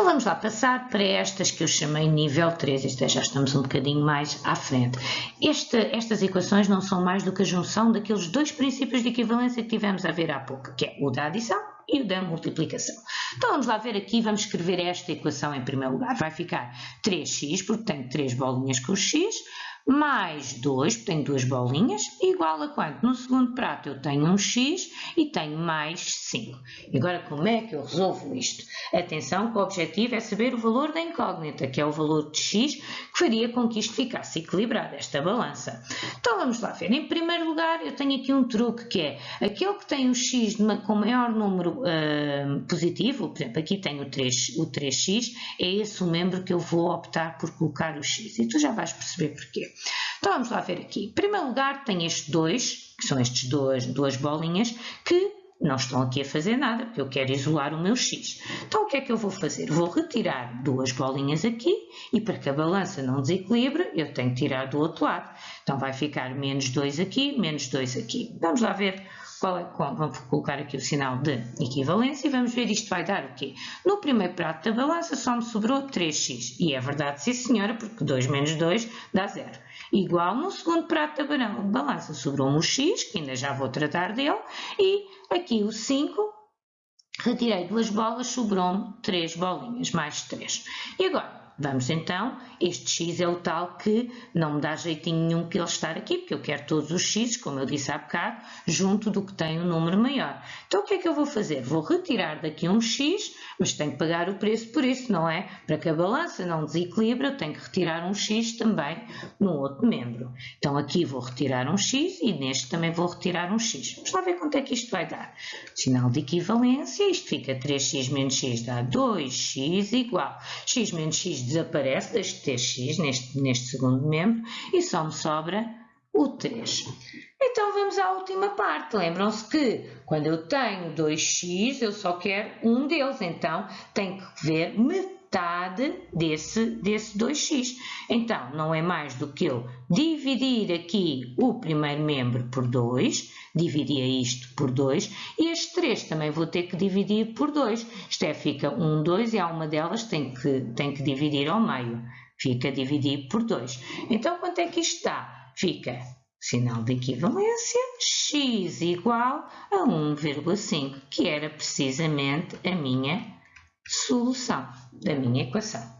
Então vamos lá passar para estas que eu chamei nível 3, isto é, já estamos um bocadinho mais à frente. Este, estas equações não são mais do que a junção daqueles dois princípios de equivalência que tivemos a ver há pouco, que é o da adição e o da multiplicação. Então vamos lá ver aqui, vamos escrever esta equação em primeiro lugar. Vai ficar 3x, porque tenho 3 bolinhas com x, mais 2, porque tenho duas bolinhas, igual a quanto? No segundo prato eu tenho um x e tenho mais 5. E agora como é que eu resolvo isto? Atenção que o objetivo é saber o valor da incógnita, que é o valor de x, que faria com que isto ficasse equilibrado, esta balança. Então vamos lá ver. Em primeiro lugar eu tenho aqui um truque, que é aquele que tem o x com maior número uh, positivo, por exemplo, aqui tenho o, 3, o 3x, é esse o membro que eu vou optar por colocar o x. E tu já vais perceber porquê. Então vamos lá ver aqui. Em primeiro lugar tem estes dois, que são estes dois, duas bolinhas, que não estão aqui a fazer nada, porque eu quero isolar o meu x. Então o que é que eu vou fazer? Vou retirar duas bolinhas aqui e para que a balança não desequilibre, eu tenho que tirar do outro lado. Então vai ficar menos 2 aqui, menos 2 aqui. Vamos lá ver qual é, qual, vamos colocar aqui o sinal de equivalência e vamos ver isto vai dar o quê? No primeiro prato da balança só me sobrou 3x. E é verdade, sim senhora, porque 2 menos 2 dá 0. Igual no segundo prato da balança sobrou-me o x, que ainda já vou tratar dele, e aqui o 5, retirei duas bolas, sobrou-me 3 bolinhas, mais 3. E agora, Vamos então, este x é o tal que não me dá jeitinho nenhum que ele estar aqui, porque eu quero todos os x, como eu disse há bocado, junto do que tem um número maior. Então o que é que eu vou fazer? Vou retirar daqui um x, mas tenho que pagar o preço por isso, não é? Para que a balança não desequilibre, eu tenho que retirar um x também no outro membro. Então aqui vou retirar um x e neste também vou retirar um x. Vamos lá ver quanto é que isto vai dar. Sinal de equivalência, isto fica 3x menos x dá 2x igual. x menos x desaparece, deixo de ter x neste, neste segundo membro e só me sobra o 3. Então vamos à última parte. Lembram-se que quando eu tenho 2x, eu só quero um deles. Então tenho que ver metade desse, desse 2x. Então não é mais do que eu dividir aqui o primeiro membro por 2, dividia isto por 2, e este 3 também vou ter que dividir por 2. Isto é, fica 1, 2 e há uma delas tem que, tem que dividir ao meio. Fica dividido por 2. Então quanto é que isto está? Fica Sinal de equivalência, x igual a 1,5, que era precisamente a minha solução da minha equação.